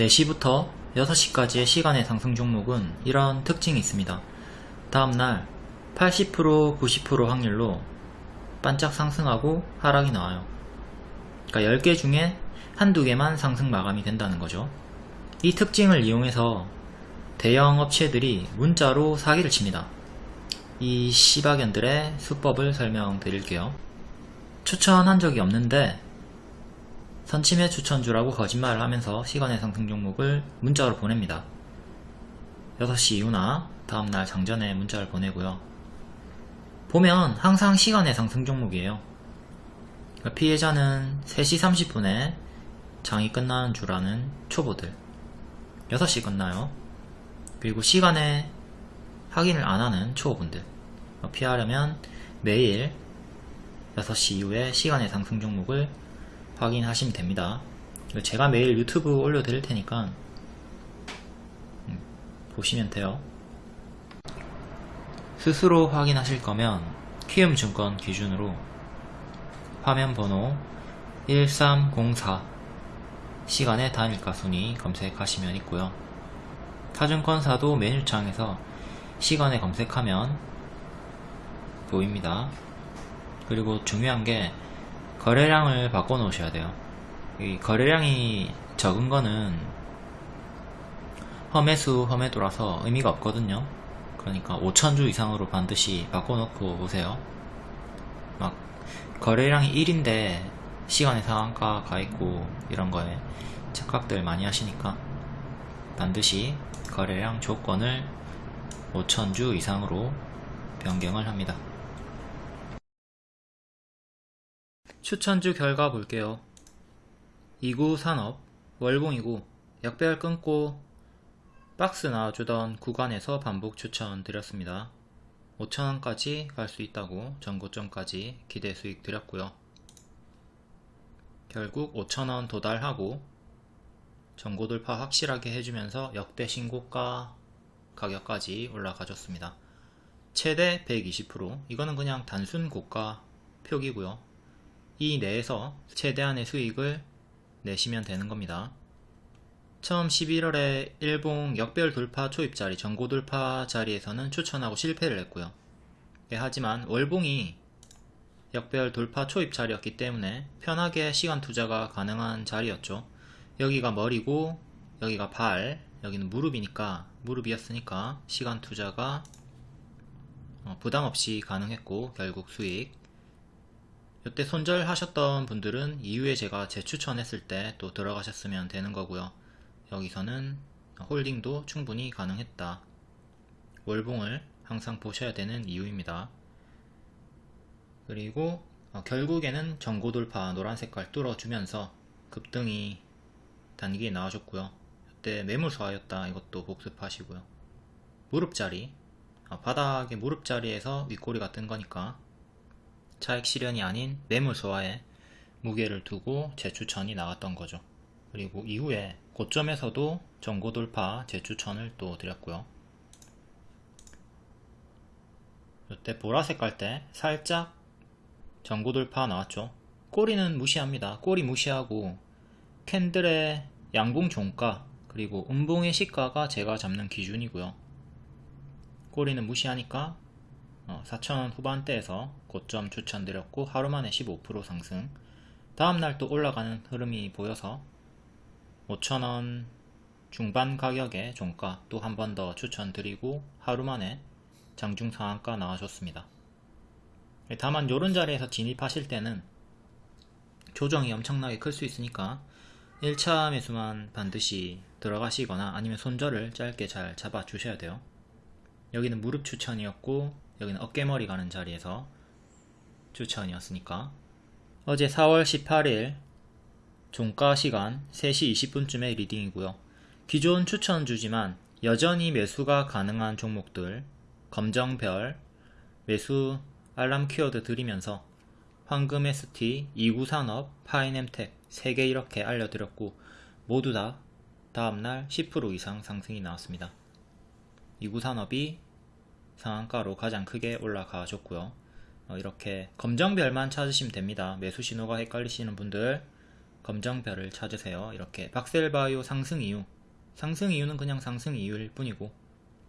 4시부터 6시까지의 시간의 상승 종목은 이런 특징이 있습니다. 다음날 80% 90% 확률로 반짝 상승하고 하락이 나와요. 그러니까 10개 중에 한두 개만 상승 마감이 된다는 거죠. 이 특징을 이용해서 대형 업체들이 문자로 사기를 칩니다. 이 시바견들의 수법을 설명드릴게요. 추천한 적이 없는데 선침해 추천주라고 거짓말을 하면서 시간의 상승 종목을 문자로 보냅니다. 6시 이후나 다음날 장전에 문자를 보내고요. 보면 항상 시간의 상승 종목이에요. 그러니까 피해자는 3시 30분에 장이 끝나는 줄 아는 초보들 6시 끝나요. 그리고 시간에 확인을 안 하는 초보분들 피하려면 매일 6시 이후에 시간의 상승 종목을 확인하시면 됩니다. 제가 매일 유튜브 올려드릴 테니까 음, 보시면 돼요. 스스로 확인하실 거면 키움증권 기준으로 화면 번호 1304 시간의 단일가 순위 검색하시면 있고요. 타증권사도 메뉴창에서 시간에 검색하면 보입니다. 그리고 중요한 게 거래량을 바꿔 놓으셔야 돼요. 이 거래량이 적은 거는 험해수 험해도라서 의미가 없거든요. 그러니까 5천주 이상으로 반드시 바꿔 놓고 오세요. 막 거래량이 1인데 시간의 상한가 가 있고 이런 거에 착각들 많이 하시니까 반드시 거래량 조건을 5천주 이상으로 변경을 합니다. 추천주 결과 볼게요. 2구 산업, 월봉이구, 역배열 끊고 박스 나와주던 구간에서 반복 추천 드렸습니다. 5천원까지 갈 수 있다고 전고점까지 기대 수익 드렸고요. 결국 5천원 도달하고 전고 돌파 확실하게 해주면서 역대 신고가 가격까지 올라가줬습니다. 최대 120% 이거는 그냥 단순 고가 표기고요. 이 내에서 최대한의 수익을 내시면 되는 겁니다. 처음 11월에 일봉 역별 돌파 초입 자리, 전고 돌파 자리에서는 추천하고 실패를 했고요. 예, 하지만 월봉이 역별 돌파 초입 자리였기 때문에 편하게 시간 투자가 가능한 자리였죠. 여기가 머리고 여기가 발, 여기는 무릎이니까 무릎이었으니까 시간 투자가 어, 부담 없이 가능했고 결국 수익 이때 손절하셨던 분들은 이후에 제가 재추천했을 때 또 들어가셨으면 되는 거고요. 여기서는 홀딩도 충분히 가능했다. 월봉을 항상 보셔야 되는 이유입니다. 그리고 어, 결국에는 전고 돌파 노란 색깔 뚫어주면서 급등이 단기에 나와줬고요. 이때 매물 소화였다 이것도 복습하시고요. 무릎자리 어, 바닥에 무릎자리에서 윗꼬리가 뜬 거니까 차익 실현이 아닌 매물 소화에 무게를 두고 재추천이 나왔던 거죠. 그리고 이후에 고점에서도 전고 돌파 재추천을 또 드렸고요. 이때 보라색 갈 때 살짝 전고 돌파 나왔죠. 꼬리는 무시합니다. 꼬리 무시하고 캔들의 양봉 종가 그리고 음봉의 시가가 제가 잡는 기준이고요. 꼬리는 무시하니까 4,000원 어, 후반대에서 고점 추천드렸고 하루만에 15% 상승 다음날 또 올라가는 흐름이 보여서 5,000원 중반 가격에 종가 또 한 번 더 추천드리고 하루만에 장중 상한가 나와줬습니다. 다만 이런 자리에서 진입하실 때는 조정이 엄청나게 클 수 있으니까 1차 매수만 반드시 들어가시거나 아니면 손절을 짧게 잘 잡아 주셔야 돼요. 여기는 무릎 추천이었고 여기는 어깨머리 가는 자리에서 추천이었으니까 어제 4월 18일 종가 시간 3시 20분쯤에 leading이고요. 기존 추천 주지만 여전히 매수가 가능한 종목들 검정별 매수 알람 키워드 드리면서 황금 ST, 이구산업, 파이nem텍 3개 이렇게 알려드렸고 모두 다 다음날 10% 이상 상승이 나왔습니다. 이구산업이 상한가로 가장 크게 올라가 줬고요. 어, 이렇게 검정별만 찾으시면 됩니다. 매수 신호가 헷갈리시는 분들 검정별을 찾으세요. 이렇게 박셀바이오 상승 이유 상승 이유는 그냥 상승 이유일 뿐이고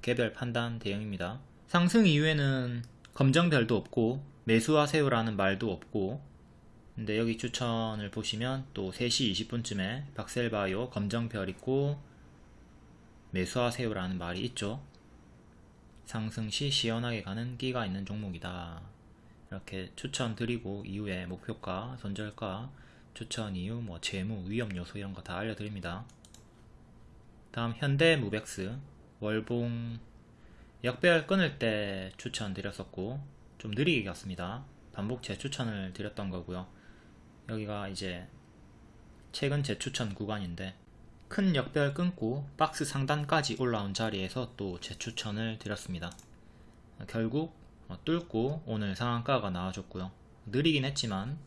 개별 판단 대응입니다. 상승 이후에는 검정별도 없고 매수하세요라는 말도 없고 근데 여기 추천을 보시면 또 3시 20분쯤에 박셀바이오 검정별 있고 매수하세요라는 말이 있죠. 상승 시 시원하게 가는 끼가 있는 종목이다. 이렇게 추천드리고 이후에 목표가, 손절가, 추천 이유, 뭐 재무, 위험 요소 이런 거 다 알려드립니다. 다음 현대 무백스 월봉 역배열 끊을 때 추천드렸었고 좀 느리게 갔습니다. 반복 재추천을 드렸던 거고요. 여기가 이제 최근 재추천 구간인데 큰 역배열 끊고 박스 상단까지 올라온 자리에서 또 재추천을 드렸습니다. 결국 어, 뚫고 오늘 상한가가 나와줬고요. 느리긴 했지만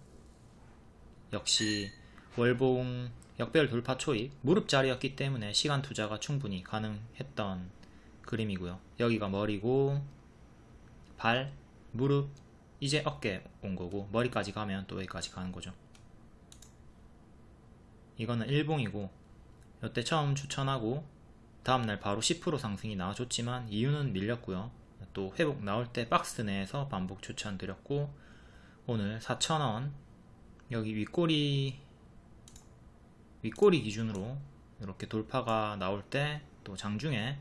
역시 월봉 역배열 돌파 초입 무릎 자리였기 때문에 시간 투자가 충분히 가능했던 그림이고요. 여기가 머리고 발, 무릎, 이제 어깨 온 거고 머리까지 가면 또 여기까지 가는 거죠. 이거는 일봉이고 이때 처음 추천하고 다음날 바로 10% 상승이 나와줬지만 이유는 밀렸고요. 또 회복 나올 때 박스 내에서 반복 추천드렸고 오늘 4,000원 여기 윗꼬리 윗꼬리 기준으로 이렇게 돌파가 나올 때 또 장중에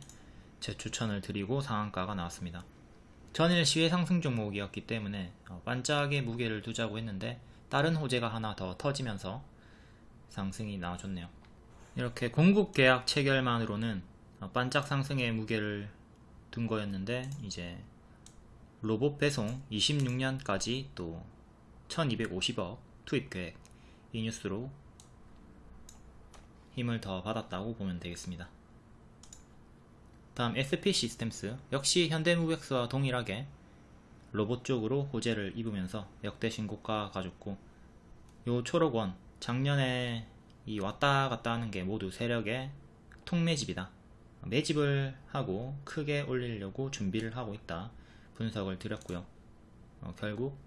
재추천을 드리고 상한가가 나왔습니다. 전일 시외 상승 종목이었기 때문에 어, 반짝의 무게를 두자고 했는데 다른 호재가 하나 더 터지면서 상승이 나와줬네요. 이렇게 공급 계약 체결만으로는 어, 반짝 상승의 무게를 둔 거였는데 이제 로봇 배송 26년까지 또 1250억 투입 계획 이 뉴스로 힘을 더 받았다고 보면 되겠습니다. 다음 SP 시스템스 역시 현대무백스와 동일하게 로봇 쪽으로 호재를 입으면서 역대 신고가 가졌고 요 초록원 작년에 이 왔다 갔다 하는 게 모두 세력의 통매집이다. 매집을 하고 크게 올리려고 준비를 하고 있다. 분석을 드렸고요. 어, 결국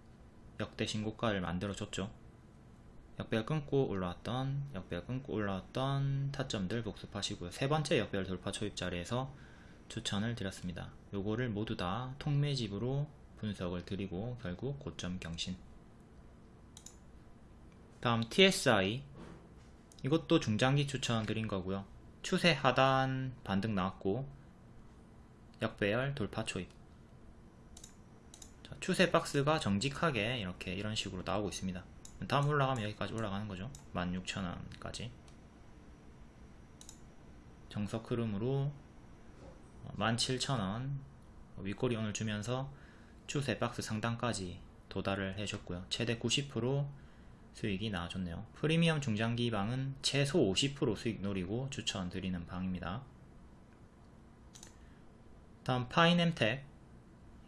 역대 신고가를 만들어줬죠. 역배열 끊고 올라왔던 역배열 끊고 올라왔던 타점들 복습하시고요. 세 번째 역배열 돌파 초입 자리에서 추천을 드렸습니다. 요거를 모두 다 통매집으로 분석을 드리고 결국 고점 경신 다음 TSI 이것도 중장기 추천 드린 거고요. 추세 하단 반등 나왔고 역배열 돌파 초입 자, 추세 박스가 정직하게 이렇게 이런 식으로 나오고 있습니다. 다음 올라가면 여기까지 올라가는 거죠. 16,000원까지 정석 흐름으로 17,000원 윗꼬리 오늘 주면서 추세 박스 상단까지 도달을 해줬고요. 최대 90% 수익이 나와줬네요. 프리미엄 중장기 방은 최소 50% 수익 노리고 추천드리는 방입니다. 다음 파이넴텍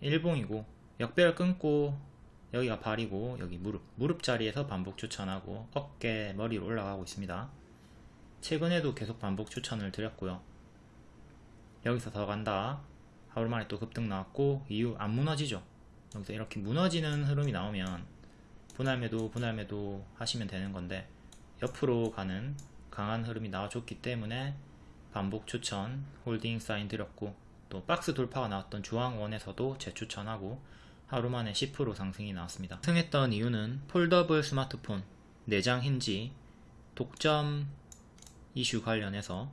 일봉이고 역배열 끊고 여기가 발이고 여기 무릎 무릎 자리에서 반복 추천하고 어깨 머리로 올라가고 있습니다. 최근에도 계속 반복 추천을 드렸고요. 여기서 더 간다. 하루 만에 또 급등 나왔고 이후 안 무너지죠. 여기서 이렇게 무너지는 흐름이 나오면 분할매도 분할매도 하시면 되는 건데 옆으로 가는 강한 흐름이 나와줬기 때문에 반복 추천 holding 사인 드렸고 또 박스 돌파가 나왔던 주황원에서도 재추천하고 하루 만에 10% 상승이 나왔습니다. 승했던 이유는 foldable 스마트폰, 내장 힌지, 독점 이슈 관련해서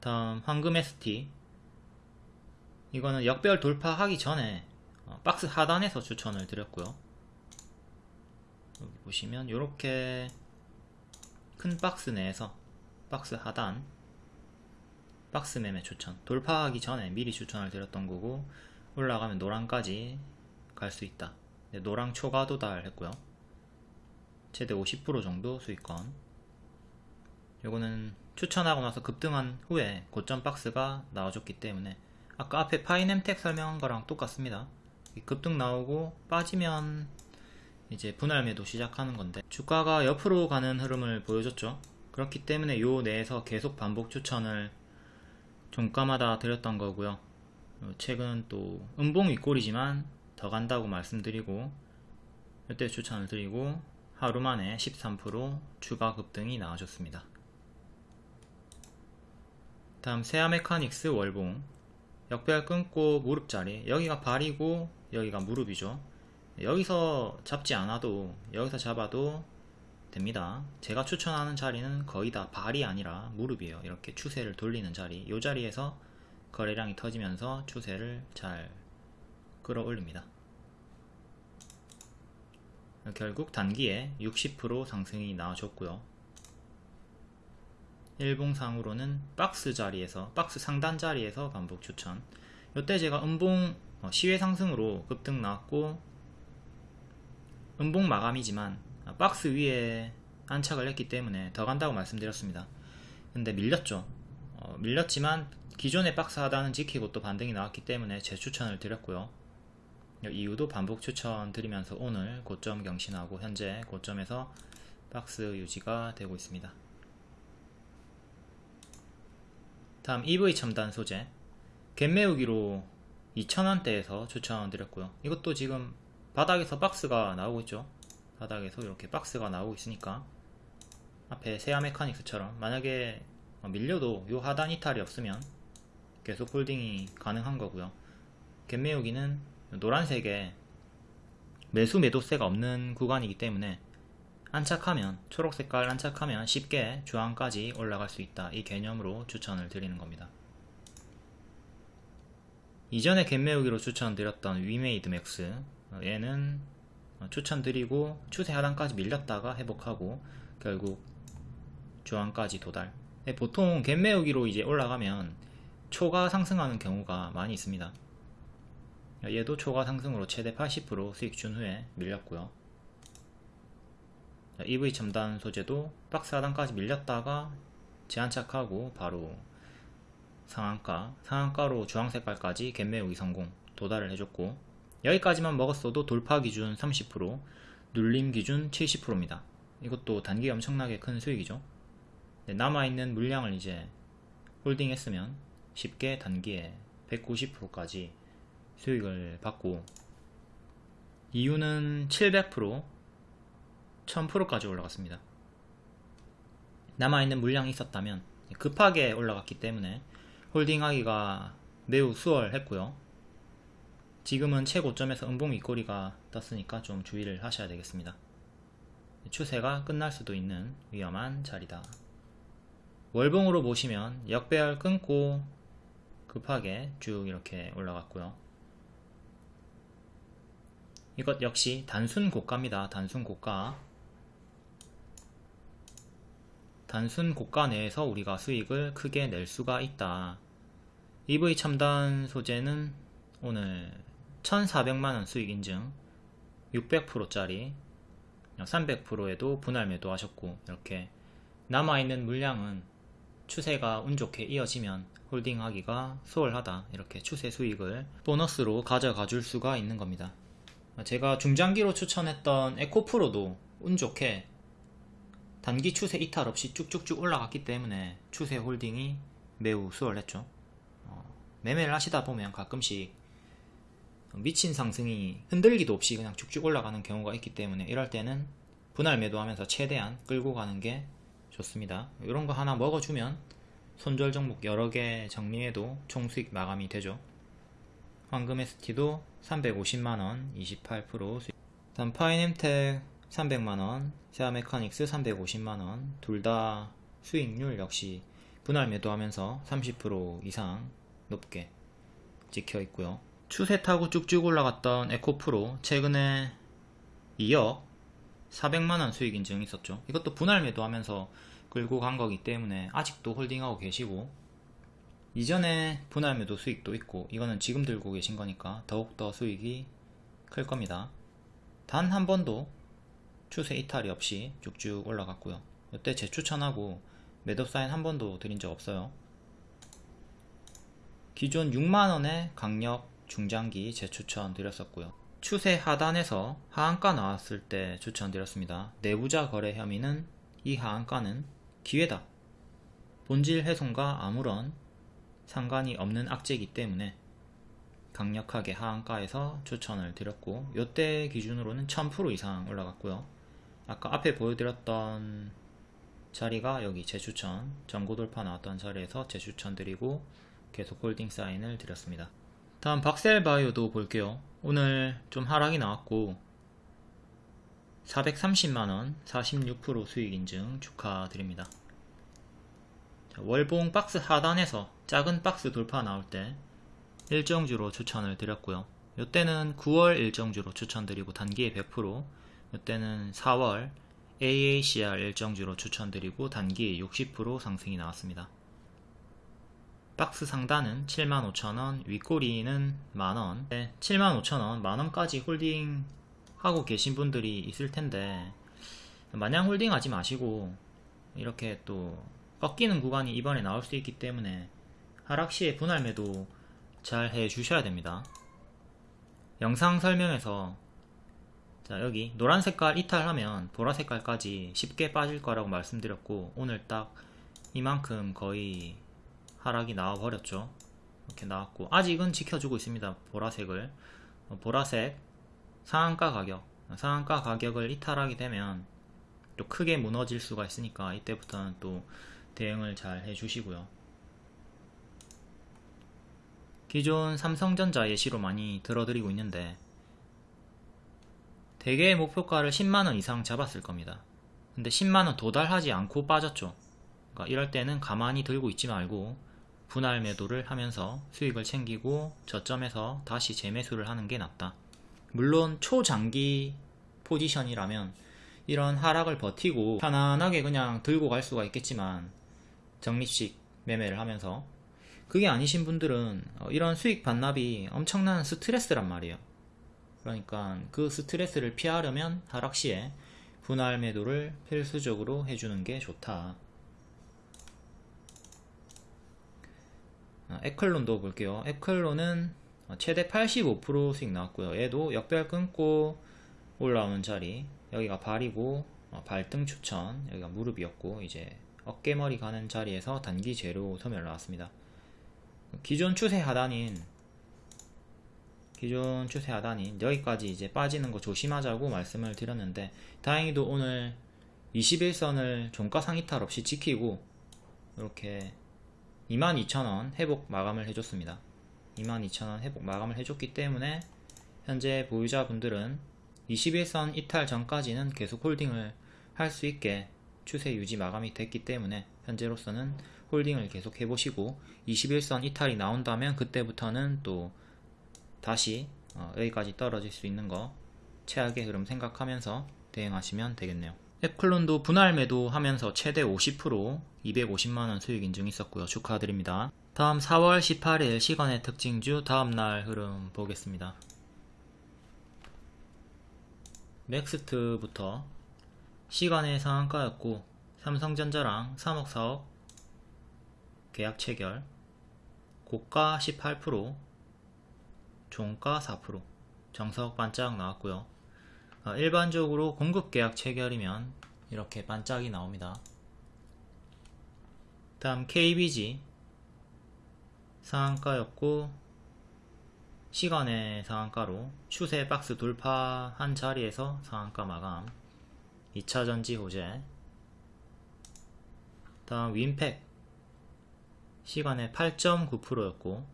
다음 황금 ST 이거는 역별 돌파하기 전에 어, 박스 하단에서 추천을 드렸고요. 여기 보시면 이렇게 큰 박스 내에서 박스 하단 박스 매매 추천. 돌파하기 전에 미리 추천을 드렸던 거고 올라가면 노랑까지 갈 수 있다. 노랑 초과 도달했고요. 최대 50% 정도 수익권. 요거는 추천하고 나서 급등한 후에 고점 박스가 나와줬기 때문에 아까 앞에 파이넴텍 설명한 거랑 똑같습니다 급등 나오고 빠지면 이제 분할 매도 시작하는 건데 주가가 옆으로 가는 흐름을 보여줬죠. 그렇기 때문에 요 내에서 계속 반복 추천을 종가마다 드렸던 거고요. 최근 또 음봉 윗골이지만 더 간다고 말씀드리고 이때 추천을 드리고 하루 만에 13% 추가 급등이 나와줬습니다. 다음 세아 메카닉스 월봉. 역배열 끊고 무릎자리. 여기가 발이고 여기가 무릎이죠. 여기서 잡지 않아도 여기서 잡아도 됩니다. 제가 추천하는 자리는 거의 다 발이 아니라 무릎이에요. 이렇게 추세를 돌리는 자리. 이 자리에서 거래량이 터지면서 추세를 잘 끌어올립니다. 결국 단기에 60% 상승이 나와줬고요. 일봉상으로는 박스 자리에서 박스 상단 자리에서 반복 추천. 이때 제가 음봉 어, 시외 상승으로 급등 나왔고 음봉 마감이지만 박스 위에 안착을 했기 때문에 더 간다고 말씀드렸습니다. 근데 밀렸죠. 어, 밀렸지만 기존의 박스 하단은 지키고 또 반등이 나왔기 때문에 재추천을 드렸고요. 이후도 반복 추천 드리면서 오늘 고점 경신하고 현재 고점에서 박스 유지가 되고 있습니다. 다음 EV 첨단 소재. 갭 메우기로 2,000원대에서 추천드렸고요. 이것도 지금 바닥에서 박스가 나오고 있죠. 바닥에서 이렇게 박스가 나오고 있으니까 앞에 세아 메카닉스처럼 만약에 밀려도 요 하단 이탈이 없으면 계속 홀딩이 가능한 거고요. 갭 메우기는 노란색에 매수 매도세가 없는 구간이기 때문에 안착하면 초록색깔 안착하면 쉽게 주황까지 올라갈 수 있다. 이 개념으로 추천을 드리는 겁니다 이전에 갭매우기로 추천드렸던 위메이드 맥스 얘는 추천드리고 추세 하단까지 밀렸다가 회복하고 결국 주황까지 도달. 보통 갭매우기로 이제 올라가면 초가 상승하는 경우가 많이 있습니다. 얘도 초과 상승으로 최대 80% 수익 준 후에 밀렸고요. EV 첨단 소재도 박스 하단까지 밀렸다가 재안착하고 바로 상한가, 상한가로 주황색깔까지 갭매우기 성공 도달을 해줬고 여기까지만 먹었어도 돌파 기준 30% 눌림 기준 70%입니다. 이것도 단기 엄청나게 큰 수익이죠. 남아있는 물량을 이제 홀딩 했으면 쉽게 단기에 190%까지 수익을 받고 이유는 700% 1000%까지 올라갔습니다. 남아있는 물량이 있었다면 급하게 올라갔기 때문에 홀딩하기가 매우 수월했고요 지금은 최고점에서 음봉 윗꼬리가 떴으니까 좀 주의를 하셔야 되겠습니다 추세가 끝날 수도 있는 위험한 자리다 월봉으로 보시면 역배열 끊고 급하게 쭉 이렇게 올라갔고요 이것 역시 단순 고가입니다. 단순 고가. 단순 고가 내에서 우리가 수익을 크게 낼 수가 있다. EV 첨단 소재는 오늘 1400만원 수익 인증 600%짜리 300%에도 분할 매도 하셨고 이렇게 남아있는 물량은 추세가 운 좋게 이어지면 홀딩하기가 수월하다 이렇게 추세 수익을 보너스로 가져가 줄 수가 있는 겁니다. 제가 중장기로 추천했던 에코프로도 운 좋게 단기 추세 이탈 없이 쭉쭉쭉 올라갔기 때문에 추세 홀딩이 매우 수월했죠. 어, 매매를 하시다 보면 가끔씩 미친 상승이 흔들기도 없이 그냥 쭉쭉 올라가는 경우가 있기 때문에 이럴 때는 분할 매도하면서 최대한 끌고 가는 게 좋습니다. 이런 거 하나 먹어주면 손절 종목 여러 개 정리해도 총수익 마감이 되죠. 황금 ST도 350만원 28% 수익. 다음 파이nem텍 300만원 세아메카닉스 350만원. 둘 다 수익률 역시 분할 매도하면서 30% 이상 높게 찍혀 있고요. 추세 타고 쭉쭉 올라갔던 에코프로 최근에 2억 400만원 수익 인증 있었죠. 이것도 분할 매도하면서 끌고 간 거기 때문에 아직도 홀딩하고 계시고 이전에 분할 매도 수익도 있고 이거는 지금 들고 계신 거니까 더욱더 수익이 클 겁니다. 단 한 번도 추세 이탈이 없이 쭉쭉 올라갔고요. 이때 재추천하고 매도 사인 한 번도 드린 적 없어요 기존 6만원의 강력 중장기 재추천 드렸었고요. 추세 하단에서 하한가 나왔을 때 추천드렸습니다. 내부자 거래 혐의는 이 하한가는 기회다. 본질 훼손과 아무런 상관이 없는 악재이기 때문에 강력하게 하한가에서 추천을 드렸고 이때 기준으로는 1000% 이상 올라갔고요. 아까 앞에 보여드렸던 자리가 여기 재추천 전고 돌파 나왔던 자리에서 재추천 드리고 계속 홀딩 사인을 드렸습니다. 다음 박셀 바이오도 볼게요. 오늘 좀 하락이 나왔고 430만원 46% 수익 인증 축하드립니다. 자, 월봉 박스 하단에서 작은 박스 돌파 나올 때 일정주로 추천을 드렸고요. 이때는 9월 일정주로 추천드리고 단기에 100% 이때는 4월 AACR 일정주로 추천드리고 단기에 60% 상승이 나왔습니다 박스 상단은 75,000원, 윗꼬리는 만원, 네, 75,000원, 만원까지 홀딩 하고 계신 분들이 있을 텐데, 마냥 홀딩 하지 마시고, 이렇게 또, 꺾이는 구간이 이번에 나올 수 있기 때문에, 하락 시에 분할 매도 잘 해 주셔야 됩니다. 영상 설명에서, 자, 여기, 노란 색깔 이탈하면 보라 색깔까지 쉽게 빠질 거라고 말씀드렸고, 오늘 딱 이만큼 거의 하락이 나와 버렸죠. 이렇게 나왔고 아직은 지켜주고 있습니다 보라색을. 어, 보라색 상한가 가격. 상한가 가격을 이탈하게 되면 또 크게 무너질 수가 있으니까 이때부터는 또 대응을 잘 해주시고요. 기존 삼성전자 예시로 많이 들어드리고 있는데 대개의 목표가를 10만원 이상 잡았을 겁니다. 근데 10만원 도달하지 않고 빠졌죠. 그러니까 이럴 때는 가만히 들고 있지 말고 분할 매도를 하면서 수익을 챙기고 저점에서 다시 재매수를 하는 게 낫다. 물론 초장기 포지션이라면 이런 하락을 버티고 편안하게 그냥 들고 갈 수가 있겠지만 적립식 매매를 하면서 그게 아니신 분들은 어, 이런 수익 반납이 엄청난 스트레스란 말이에요. 그러니까 그 스트레스를 피하려면 하락 시에 분할 매도를 필수적으로 해주는 게 좋다. 에클론도 볼게요. 에클론은 최대 85% 수익 나왔고요. 얘도 역별 끊고 올라오는 자리 여기가 발이고 어, 발등 추천 여기가 무릎이었고 이제 어깨머리 가는 자리에서 단기 재료 소멸 나왔습니다. 기존 추세 하단인 기존 추세 하단인 여기까지 이제 빠지는 거 조심하자고 말씀을 드렸는데 다행히도 오늘 21선을 종가 상이탈 없이 지키고 이렇게 22,000원 회복 마감을 해줬습니다. 22,000원 회복 마감을 해줬기 때문에 현재 보유자분들은 21선 이탈 전까지는 계속 홀딩을 할 수 있게 추세 유지 마감이 됐기 때문에 현재로서는 홀딩을 계속 해보시고 21선 이탈이 나온다면 그때부터는 또 다시 어, 여기까지 떨어질 수 있는 거 최악의 흐름 생각하면서 대응하시면 되겠네요. 앱클론도 분할 매도 하면서 최대 50% 250만원 수익 인증 있었고요. 축하드립니다. 다음 4월 18일 시간의 특징주 다음날 흐름 보겠습니다. 넥스트부터 시간의 상한가였고 삼성전자랑 3억 4억 계약 체결 고가 18% 종가 4% 정석 반짝 나왔고요. 어, 일반적으로 공급계약 체결이면 이렇게 반짝이 나옵니다. 다음 KBG 상한가였고 시간의 상한가로 추세 박스 돌파한 자리에서 상한가 마감. 2차전지 호재. 다음 윈팩. 시간의 8.9%였고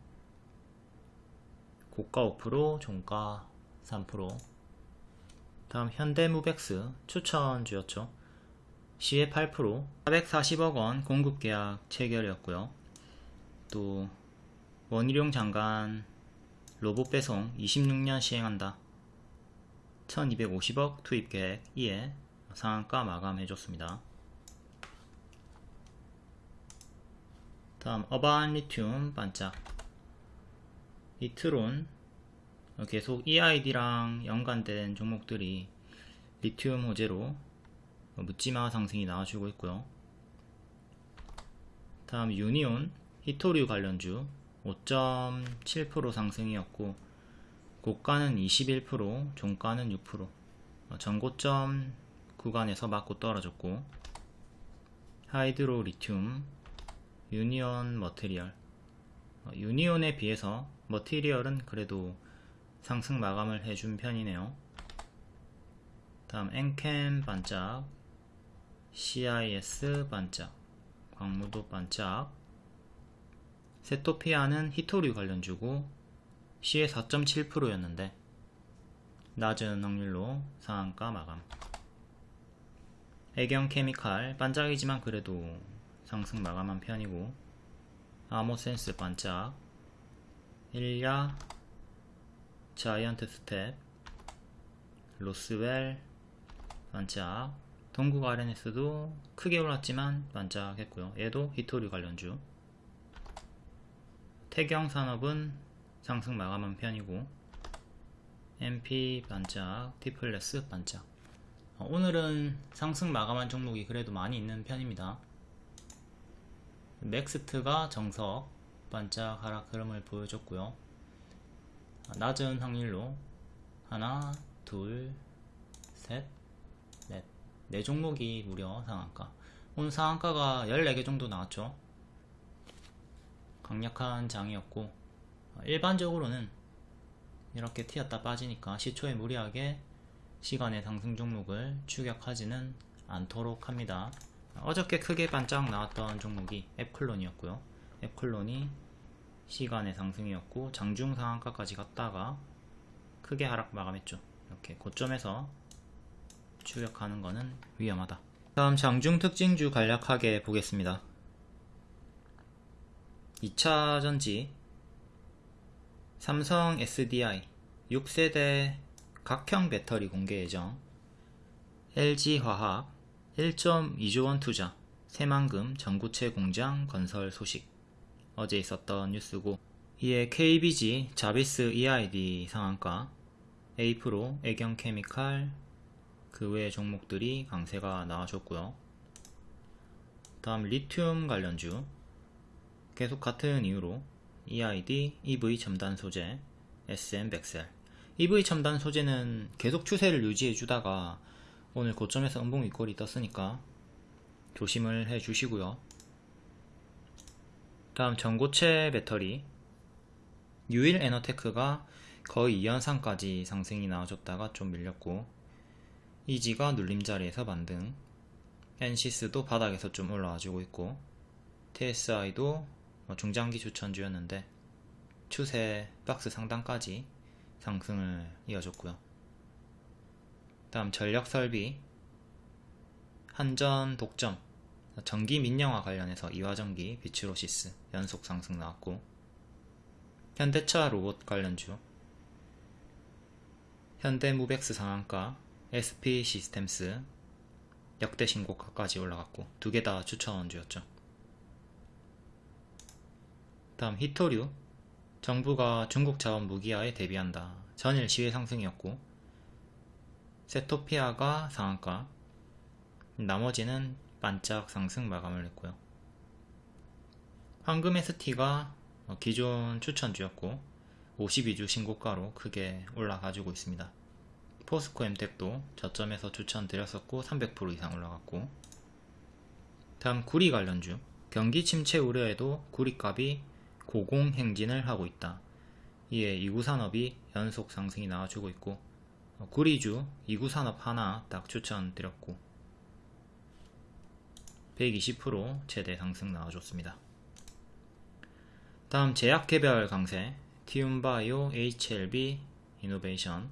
고가 5% 종가 3% 다음 현대무백스 추천주였죠. 시에 8% 440억원 공급계약 체결이었고요. 또 원희룡 장관 로봇 배송 26년 시행한다. 1250억 투입계획 이에 상한가 마감해줬습니다. 다음 어반 리튬 반짝 이트론 계속 EID랑 연관된 종목들이 리튬 호재로 묻지마 상승이 나와주고 있고요. 다음 유니온 희토류 관련주 5.7% 상승이었고 고가는 21% 종가는 6% 전고점 구간에서 맞고 떨어졌고 하이드로 리튬 유니온 머티리얼 유니온에 비해서 머티리얼은 그래도 상승 마감을 해준 편이네요. 다음 엔캠 반짝 CIS 반짝 광무도 반짝 세토피아는 희토류 관련주고 시외 4.7%였는데 낮은 확률로 상한가 마감 애경 케미칼 반짝이지만 그래도 상승 마감한 편이고 아모센스 반짝 일야 자이언트 스텝 로스웰 반짝 동국 RNS도 크게 올랐지만 반짝했고요. 얘도 희토류 관련주. 태경산업은 상승 마감한 편이고 MP 반짝, T플러스 반짝. 어, 오늘은 상승 마감한 종목이 그래도 많이 있는 편입니다. 넥스트가 정석 반짝 하락 흐름을 보여줬고요 낮은 확률로 하나, 둘, 셋, 넷, 네 종목이 무려 상한가 오늘 상한가가 14개 정도 나왔죠 강력한 장이었고 일반적으로는 이렇게 튀었다 빠지니까 시초에 무리하게 시간의 상승 종목을 추격하지는 않도록 합니다. 어저께 크게 반짝 나왔던 종목이 앱클론이었고요. 앱클론이 시간의 상승이었고 장중 상한가까지 갔다가 크게 하락 마감했죠. 이렇게 고점에서 추격하는 것은 위험하다. 다음 장중 특징주 간략하게 보겠습니다. 2차 전지 삼성 SDI 6세대 각형 배터리 공개 예정 LG화학 1.2조원 투자 새만금 전구체 공장 건설 소식 어제 있었던 뉴스고 이에 KBG 자비스 EID 상한가 에이프로 애경케미칼 그 외의 종목들이 강세가 나와줬고요. 다음 리튬 관련주. 계속 같은 이유로 EID, EV 첨단 소재, SM 백셀. EV 첨단 소재는 계속 추세를 유지해 주다가 오늘 고점에서 음봉 윗골이 떴으니까 조심을 해 주시고요 다음 전고체 배터리. 유일 에너테크가 거의 2연상까지 상승이 나와줬다가 좀 밀렸고 이지가 눌림자리에서 반등 엔시스도 바닥에서 좀 올라와주고 있고 TSI도 뭐 중장기 추천주였는데 추세 박스 상단까지 상승을 이어줬고요. 다음 전력설비. 한전 독점 전기 민영화 관련해서 이화전기 비츠로시스 연속 상승 나왔고 현대차 로봇 관련주 현대무벡스 상한가 SP 시스템스 역대 신고가까지 올라갔고 두 개 다 추천주였죠. 다음 히토류 정부가 중국 자원 무기화에 대비한다. 전일 시외 상승이었고 세토피아가 상한가 나머지는 반짝 상승 마감을 했고요. 황금 ST가 기존 추천주였고 52주 신고가로 크게 올라가지고 있습니다. 포스코 엠텍도 저점에서 추천드렸었고 300% 이상 올라갔고 다음 구리 관련주 경기 침체 우려에도 구리값이 고공행진을 하고 있다. 이에 이구산업이 연속 상승이 나와주고 있고 어, 구리주 이구산업 하나 딱 추천드렸고 120% 최대 상승 나와줬습니다. 다음 제약개별 강세 티움바이오 HLB 이노베이션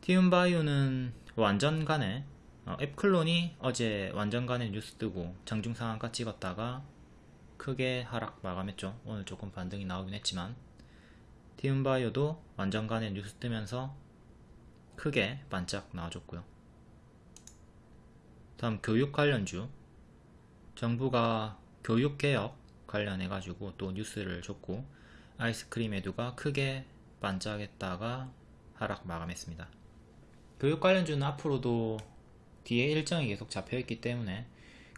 티움바이오는 완전간에 어, 앱클론이 어제 완전간에 뉴스 뜨고 장중상한가 찍었다가 크게 하락 마감했죠. 오늘 조금 반등이 나오긴 했지만 티움바이오도 완전간에 뉴스 뜨면서 크게 반짝 나와줬고요. 다음 교육 관련주 정부가 교육개혁 관련해 가지고 또 뉴스를 줬고 아이스크림 에듀가 크게 반짝했다가 하락 마감했습니다. 교육 관련주는 앞으로도 뒤에 일정이 계속 잡혀있기 때문에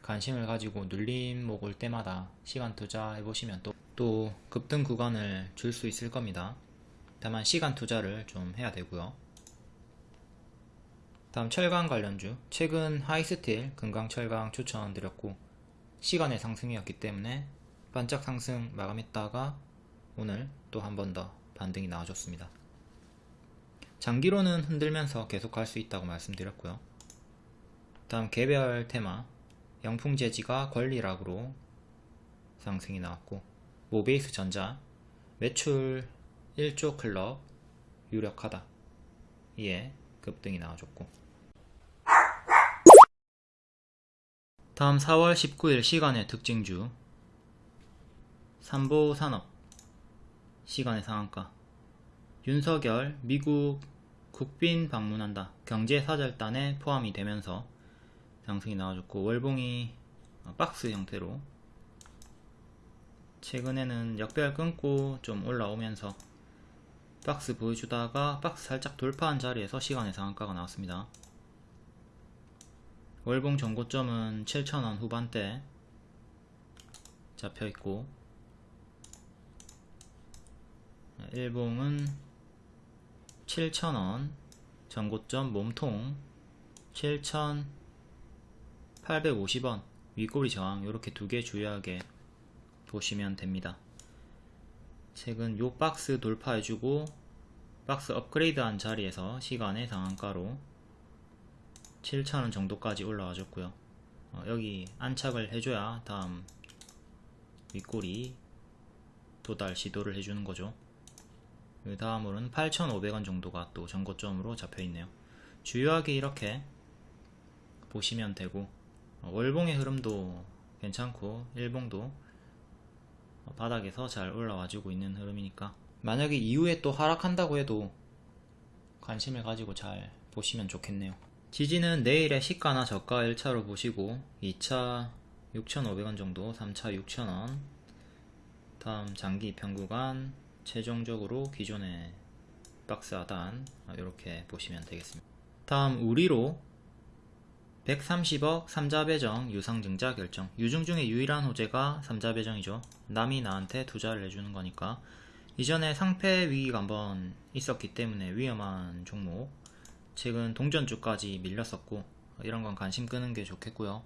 관심을 가지고 눌림목 올 때마다 시간 투자해 보시면 또, 또 급등 구간을 줄 수 있을 겁니다. 다만 시간 투자를 좀 해야 되고요. 다음 철강 관련주. 최근 하이스틸 금강철강 추천드렸고 시간의 상승이었기 때문에 반짝 상승 마감했다가 오늘 또 한 번 더 반등이 나와줬습니다. 장기로는 흔들면서 계속 갈수 있다고 말씀드렸고요. 다음 개별 테마. 영풍재지가 권리락으로 상승이 나왔고 모베이스 전자. 매출 1조 클럽 유력하다. 이에 급등이 나와줬고 다음 4월 19일 시간의 특징주. 삼보산업. 시간의 상한가. 윤석열 미국 국빈 방문한다. 경제사절단에 포함이 되면서 상승이 나와줬고 월봉이 박스 형태로 최근에는 역별 끊고 좀 올라오면서 박스 보여주다가 박스 살짝 돌파한 자리에서 시간의 상한가가 나왔습니다. 월봉 전고점은 7,000원 후반대 잡혀있고 일봉은 7,000원 전고점 몸통 7,850원 윗꼬리 저항 이렇게 두 개 주요하게 보시면 됩니다. 최근 요 박스 돌파해주고 박스 업그레이드한 자리에서 시간의 상한가로 7,000원 정도까지 올라와줬고요. 어, 여기 안착을 해줘야 다음 윗꼬리 도달 시도를 해주는 거죠. 그 다음으로는 8,500원 정도가 또 전고점으로 잡혀있네요. 주요하게 이렇게 보시면 되고 어, 월봉의 흐름도 괜찮고 일봉도 바닥에서 잘 올라와주고 있는 흐름이니까 만약에 이후에 또 하락한다고 해도 관심을 가지고 잘 보시면 좋겠네요. 지지는 내일의 시가나 저가 1차로 보시고 2차 6,500원 정도 3차 6,000원. 다음 장기 평구간 최종적으로 기존의 박스 하단 이렇게 보시면 되겠습니다. 다음 우리로 130억 3자 배정 유상증자 결정. 유중 중에 유일한 호재가 3자 배정이죠. 남이 나한테 투자를 해주는 거니까. 이전에 상패 위기가 한번 있었기 때문에 위험한 종목 최근 동전주까지 밀렸었고 이런 건 관심 끄는 게 좋겠고요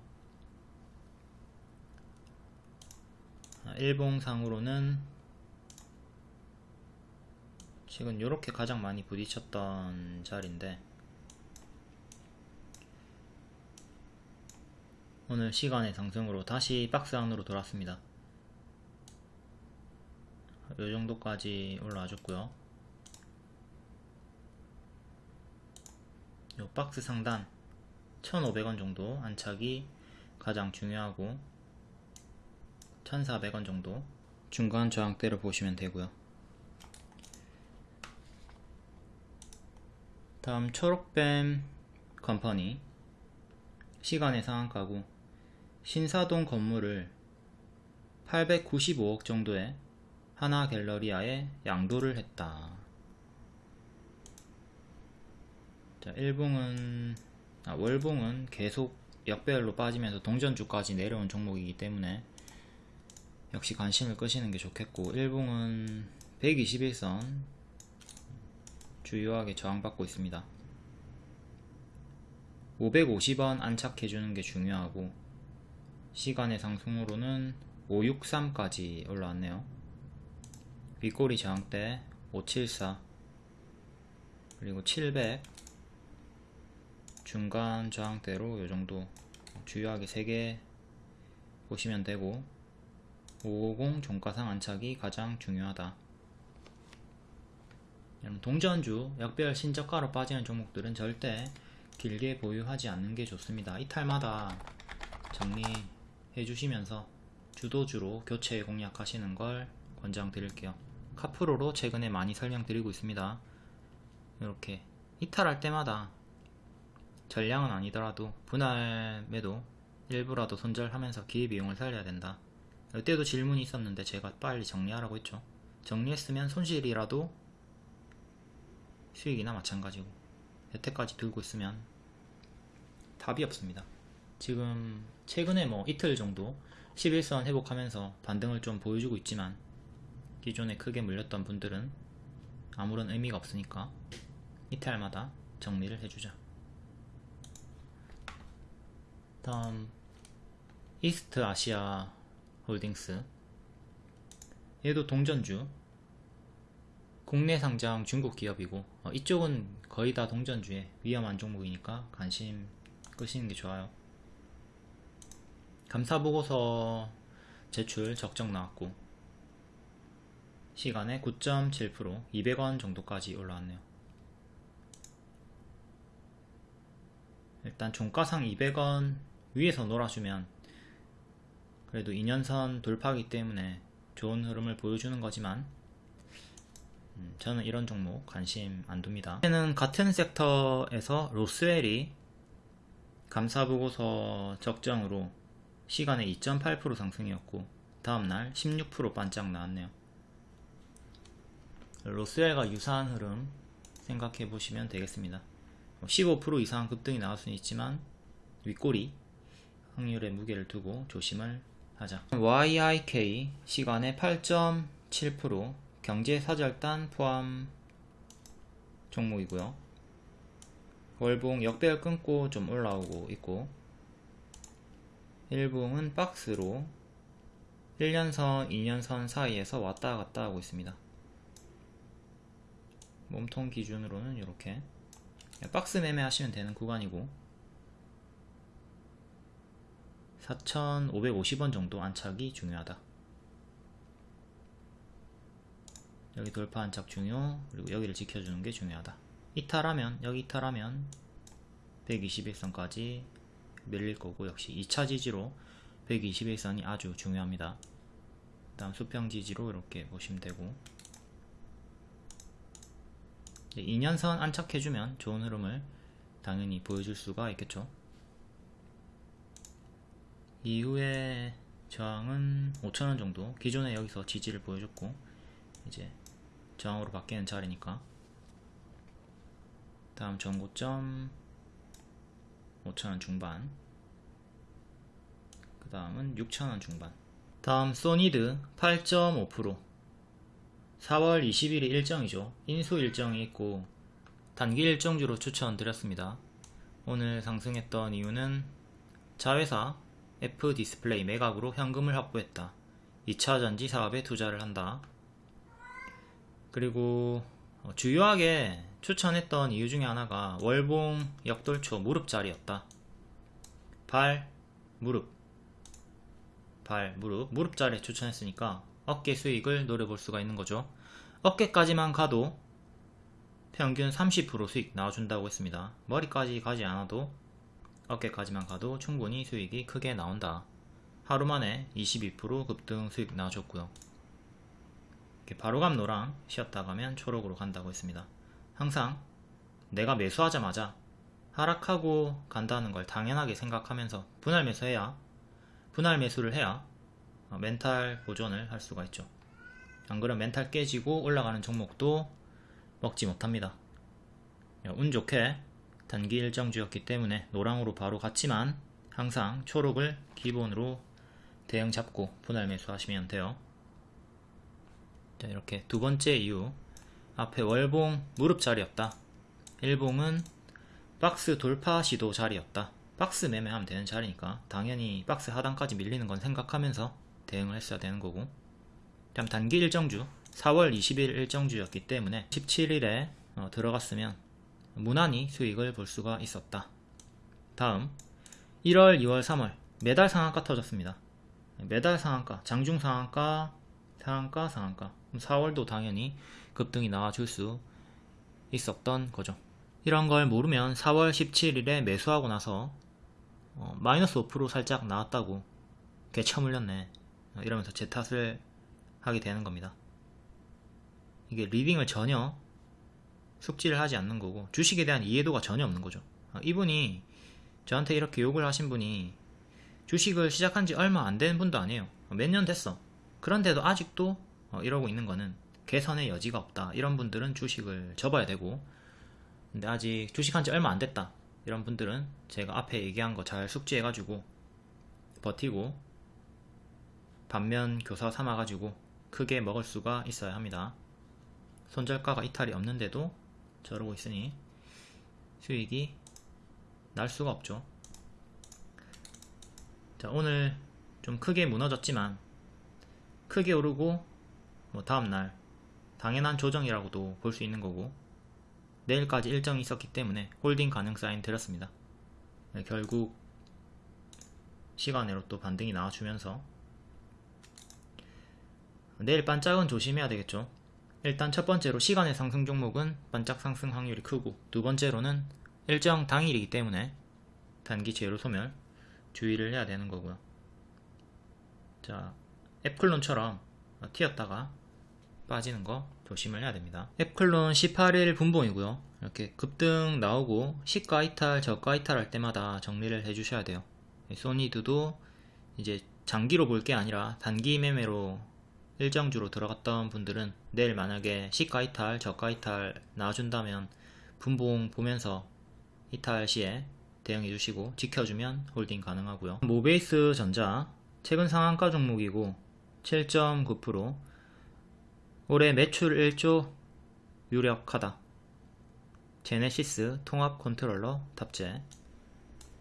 일봉상으로는 지금 이렇게 가장 많이 부딪혔던 자리인데 오늘 시간의 상승으로 다시 박스 안으로 돌았습니다. 이 정도까지 올라와 줬고요. 이 박스 상단 1,500원 정도 안착이 가장 중요하고 1,400원 정도 중간 저항대를 보시면 되고요. 다음 초록뱀 컴퍼니 시간의 상한가고 신사동 건물을 895억 정도의 하나 갤러리아에 양도를 했다. 자, 일봉은 아, 월봉은 계속 역배열로 빠지면서 동전주까지 내려온 종목이기 때문에 역시 관심을 끄시는 게 좋겠고 일봉은 121선 주요하게 저항받고 있습니다. 550원 안착해주는 게 중요하고 시간의 상승으로는 563까지 올라왔네요. 윗꼬리 저항대 574 그리고 700 중간 저항대로 요정도 주요하게 3개 보시면 되고 550 종가상 안착이 가장 중요하다. 동전주, 역별 신저가로 빠지는 종목들은 절대 길게 보유하지 않는 게 좋습니다. 이탈마다 정리 해 주시면서 주도주로 교체 공략하시는 걸 권장드릴게요. 카프로로 최근에 많이 설명드리고 있습니다. 이렇게 이탈할 때마다 전량은 아니더라도 분할 매도 일부라도 손절하면서 기회비용을 살려야 된다. 이때도 질문이 있었는데 제가 빨리 정리하라고 했죠. 정리했으면 손실이라도 수익이나 마찬가지고 여태까지 들고 있으면 답이 없습니다. 지금 최근에 뭐 이틀 정도 11선 회복하면서 반등을 좀 보여주고 있지만 기존에 크게 물렸던 분들은 아무런 의미가 없으니까 이탈마다 정리를 해주자 다음 이스트 아시아 홀딩스 얘도 동전주 국내 상장 중국 기업이고 어, 이쪽은 거의 다 동전주에 위험한 종목이니까 관심 끄시는 게 좋아요. 감사보고서 제출 적정 나왔고 시간에 9.7% 200원 정도까지 올라왔네요. 일단 종가상 200원 위에서 놀아주면 그래도 2년선 돌파하기 때문에 좋은 흐름을 보여주는 거지만 음, 저는 이런 종목 관심 안 둡니다. 는 같은 섹터에서 로스웰이 감사보고서 적정으로 시간에 2.8% 상승이었고 다음날 16% 반짝 나왔네요. 로스웰과 유사한 흐름 생각해 보시면 되겠습니다. 15% 이상 급등이 나올 수는 있지만 윗꼬리 확률에 무게를 두고 조심을 하자. YIK 시간에 8.7% 경제사절단 포함 종목이고요. 월봉 역배열 끊고 좀 올라오고 있고 일봉은 박스로 1년선, 2년선 사이에서 왔다 갔다 하고 있습니다. 몸통 기준으로는 이렇게 박스 매매 하시면 되는 구간이고 4,550원 정도 안착이 중요하다. 여기 돌파 안착 중요 그리고 여기를 지켜주는 게 중요하다. 이탈하면 여기 이탈하면 121선까지 밀릴 거고 역시 2차 지지로 121선이 아주 중요합니다. 다음 수평 지지로 이렇게 보시면 되고 2년선 안착해주면 좋은 흐름을 당연히 보여줄 수가 있겠죠. 이후에 저항은 5천원 정도. 기존에 여기서 지지를 보여줬고 이제 저항으로 바뀌는 자리니까. 다음 전고점 5천원 중반. 그 다음은 6천원 중반. 다음 소니드 8.5% 4월 20일이 일정이죠. 인수 일정이 있고 단기 일정주로 추천드렸습니다. 오늘 상승했던 이유는 자회사 F 디스플레이 매각으로 현금을 확보했다. 2차전지 사업에 투자를 한다. 그리고 어, 주요하게 추천했던 이유 중에 하나가 월봉 역돌초 무릎자리였다. 발, 무릎, 발, 무릎, 무릎자리 추천했으니까 어깨 수익을 노려볼 수가 있는 거죠. 어깨까지만 가도 평균 30% 수익 나와준다고 했습니다. 머리까지 가지 않아도 어깨까지만 가도 충분히 수익이 크게 나온다. 하루 만에 22% 급등 수익 나와줬고요. 바로감 노랑 쉬었다 가면 초록으로 간다고 했습니다. 항상 내가 매수하자마자 하락하고 간다는 걸 당연하게 생각하면서 분할 매수해야 분할 매수를 해야 어, 멘탈 보존을 할 수가 있죠. 안 그러면 멘탈 깨지고 올라가는 종목도 먹지 못합니다. 운 좋게 단기 일정주였기 때문에 노랑으로 바로 갔지만 항상 초록을 기본으로 대응 잡고 분할 매수하시면 돼요. 자, 이렇게 두 번째 이유 앞에 월봉 무릎 자리였다 1봉은 박스 돌파 시도 자리였다 박스 매매하면 되는 자리니까 당연히 박스 하단까지 밀리는 건 생각하면서 대응을 했어야 되는 거고. 다음 단기 일정주 4월 20일 일정주였기 때문에 17일에 어, 들어갔으면 무난히 수익을 볼 수가 있었다. 다음 1월 2월 3월. 매달 상한가 터졌습니다. 매달 상한가 장중 상한가 상한가 상한가. 4월도 당연히 급등이 나와줄 수 있었던 거죠. 이런 걸 모르면 4월 17일에 매수하고 나서 어, 마이너스 5% 살짝 나왔다고 개처물렸네. 어, 이러면서 제 탓을 하게 되는 겁니다. 이게 리빙을 전혀 숙지를 하지 않는 거고 주식에 대한 이해도가 전혀 없는 거죠. 어, 이분이 저한테 이렇게 욕을 하신 분이 주식을 시작한 지 얼마 안 되는 분도 아니에요. 어, 몇년 됐어. 그런데도 아직도 어, 이러고 있는 거는 개선의 여지가 없다. 이런 분들은 주식을 접어야 되고 근데 아직 주식한 지 얼마 안 됐다. 이런 분들은 제가 앞에 얘기한 거 잘 숙지해 가지고 버티고 반면 교사 삼아 가지고 크게 먹을 수가 있어야 합니다 손절가가 이탈이 없는데도 저러고 있으니 수익이 날 수가 없죠 자 오늘 좀 크게 무너졌지만 크게 오르고 뭐 다음날 당연한 조정이라고도 볼 수 있는 거고 내일까지 일정이 있었기 때문에 홀딩 가능 사인 드렸습니다. 네, 결국 시간으로 또 반등이 나와주면서 내일 반짝은 조심해야 되겠죠. 일단 첫 번째로 시간의 상승 종목은 반짝 상승 확률이 크고 두 번째로는 일정 당일이기 때문에 단기 재료 소멸 주의를 해야 되는 거고요. 자, 앱클론처럼 튀었다가 빠지는 거 조심을 해야 됩니다. 앱클론 18일 분봉이고요. 이렇게 급등 나오고 시가 이탈, 저가 이탈 할 때마다 정리를 해주셔야 돼요. 소니드도 이제 장기로 볼 게 아니라 단기 매매로 일정주로 들어갔던 분들은 내일 만약에 시가 이탈, 저가 이탈 나와준다면 분봉 보면서 이탈 시에 대응해 주시고 지켜주면 홀딩 가능하고요. 모베이스 전자 최근 상한가 종목이고 7.9% 올해 매출 1조 유력하다. 제네시스 통합 컨트롤러 탑재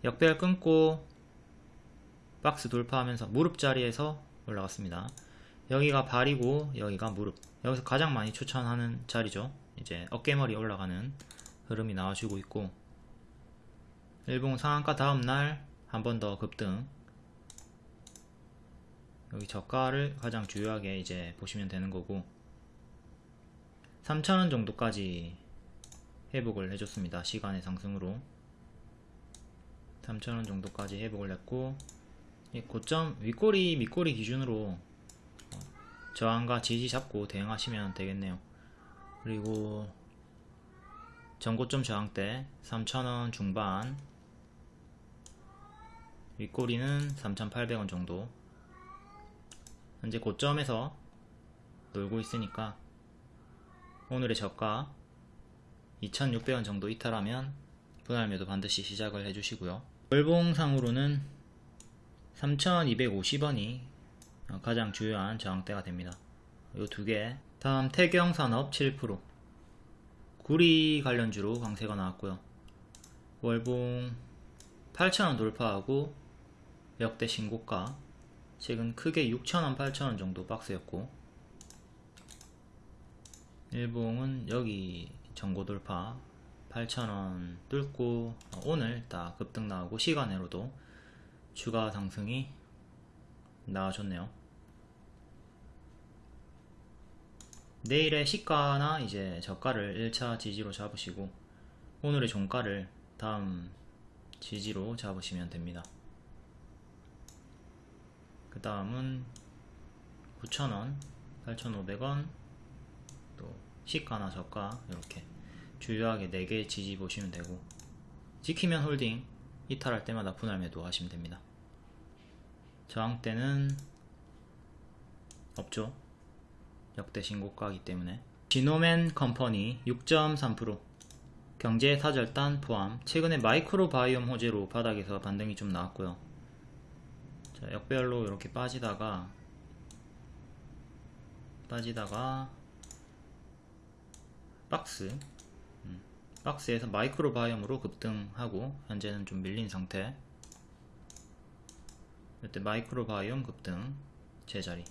역배열 끊고 박스 돌파하면서 무릎 자리에서 올라갔습니다. 여기가 발이고 여기가 무릎. 여기서 가장 많이 추천하는 자리죠. 이제 어깨머리 올라가는 흐름이 나와주고 있고. 일봉 상한가 다음날 한 번 더 급등. 여기 저가를 가장 주요하게 이제 보시면 되는 거고. 3,000원 정도까지 회복을 해줬습니다. 시간의 상승으로. 3,000원 정도까지 회복을 했고 이 고점 윗꼬리 밑꼬리 기준으로 저항과 지지 잡고 대응하시면 되겠네요. 그리고 전고점 저항대 3,000원 중반 윗꼬리는 3,800원 정도 현재 고점에서 놀고 있으니까 오늘의 저가 2,600원 정도 이탈하면 분할매도 반드시 시작을 해주시고요. 월봉상으로는 3,250원이 어, 가장 주요한 저항대가 됩니다. 이 두 개. 다음 태경산업 7% 구리 관련주로 강세가 나왔고요. 월봉 8,000원 돌파하고 역대 신고가 최근 크게 6,000원, 8,000원 정도 박스였고 일봉은 여기 전고 돌파 8,000원 뚫고 오늘 딱 급등 나오고 시간으로도 추가 상승이 나와줬네요. 내일의 시가나 이제 저가를 1차 지지로 잡으시고 오늘의 종가를 다음 지지로 잡으시면 됩니다. 그 다음은 9,000원, 8,500원, 또 시가나 저가 이렇게 주요하게 4개 지지 보시면 되고 지키면 홀딩, 이탈할 때마다 분할 매도 하시면 됩니다. 저항대는 없죠. 역대 신고가이기 때문에. 지놈앤컴퍼니 6.3% 경제 사절단 포함 최근에 마이크로 바이옴 호재로 바닥에서 반등이 좀 나왔고요. 자, 역배열로 이렇게 빠지다가 빠지다가 박스 음, 박스에서 마이크로 바이옴으로 급등하고 현재는 좀 밀린 상태. 이때 마이크로 바이옴 급등 제자리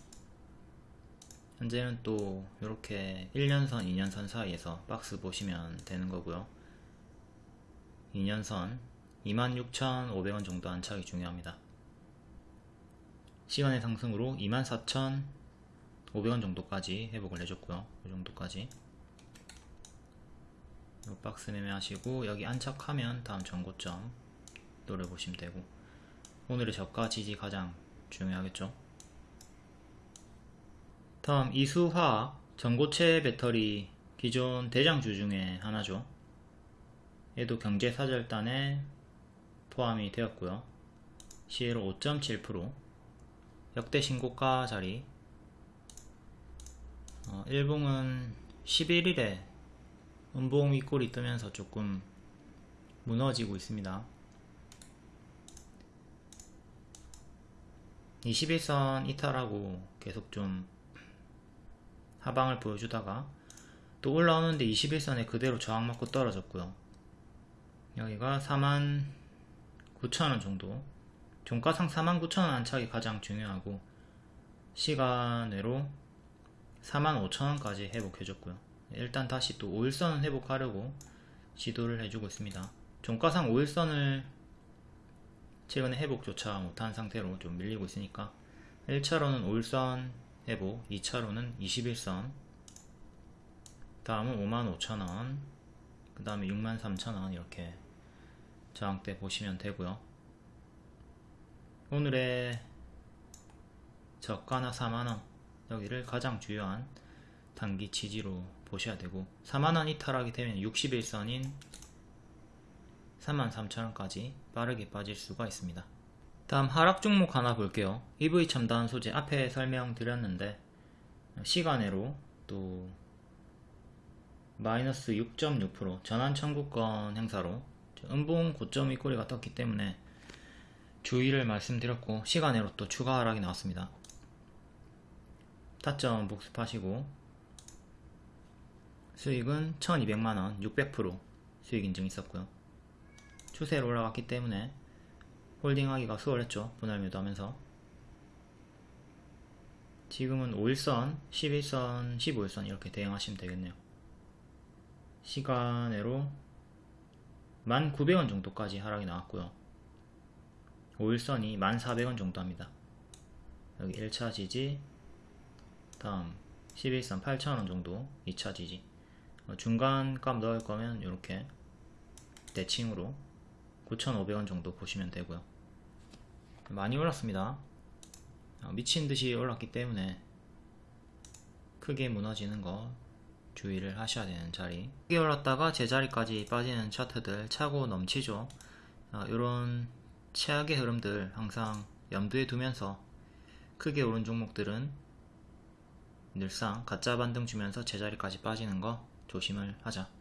현재는 또 이렇게 1년선, 2년선 사이에서 박스 보시면 되는 거고요. 2년선 26,500원 정도 안착이 중요합니다. 시간의 상승으로 24,500원 정도까지 회복을 해줬고요. 이 정도까지 이 박스 매매하시고 여기 안착하면 다음 전고점 노려보시면 되고 오늘의 저가 지지 가장 중요하겠죠. 다음 이수화학 전고체 배터리 기존 대장주 중에 하나죠. 얘도 경제사절단에 포함이 되었고요. 시에로 5.7% 역대 신고가 자리 어, 일봉은 11일에 음봉 윗골이 뜨면서 조금 무너지고 있습니다. 21선 이탈하고 계속 좀 하방을 보여주다가 또 올라오는데 21선에 그대로 저항 맞고 떨어졌고요. 여기가 49,000원 정도 종가상 49,000원 안착이 가장 중요하고 시간으로 45,000원까지 회복해줬고요. 일단 다시 또 5일선 회복하려고 시도를 해주고 있습니다. 종가상 5일선을 최근에 회복조차 못한 상태로 좀 밀리고 있으니까 1차로는 5일선 회복, 2차로는 21선. 다음은 55,000원. 그 다음에 63,000원 이렇게 저항대 보시면 되고요. 오늘의 저가나 4만원 여기를 가장 주요한 단기 지지로 보셔야 되고 4만원 이탈하게 되면 61선인 33,000원까지 빠르게 빠질 수가 있습니다 다음 하락 종목 하나 볼게요. EV 첨단 소재 앞에 설명드렸는데 시간외로 또 마이너스 6.6% 전환 청구권 행사로 음봉 고점 윗꼬리가 떴기 때문에 주의를 말씀드렸고 시간외로 또 추가 하락이 나왔습니다. 타점 복습하시고 수익은 1200만원 600% 수익 인증 있었고요. 추세로 올라갔기 때문에 홀딩하기가 수월했죠. 분할 매도하면서. 지금은 5일선, 11선, 15일선 이렇게 대응하시면 되겠네요. 시간외로 1900원 정도까지 하락이 나왔고요. 5일선이 1400원 정도 합니다. 여기 1차 지지 다음 11선 8000원 정도 2차 지지. 어, 중간 값 넣을 거면 이렇게 대칭으로 9,500원 정도 보시면 되고요. 많이 올랐습니다. 어, 미친듯이 올랐기 때문에 크게 무너지는 거 주의를 하셔야 되는 자리. 크게 올랐다가 제자리까지 빠지는 차트들 차고 넘치죠. 이런 최악의 흐름들 항상 염두에 두면서 크게 오른 종목들은 늘상 가짜 반등 주면서 제자리까지 빠지는 거 조심을 하자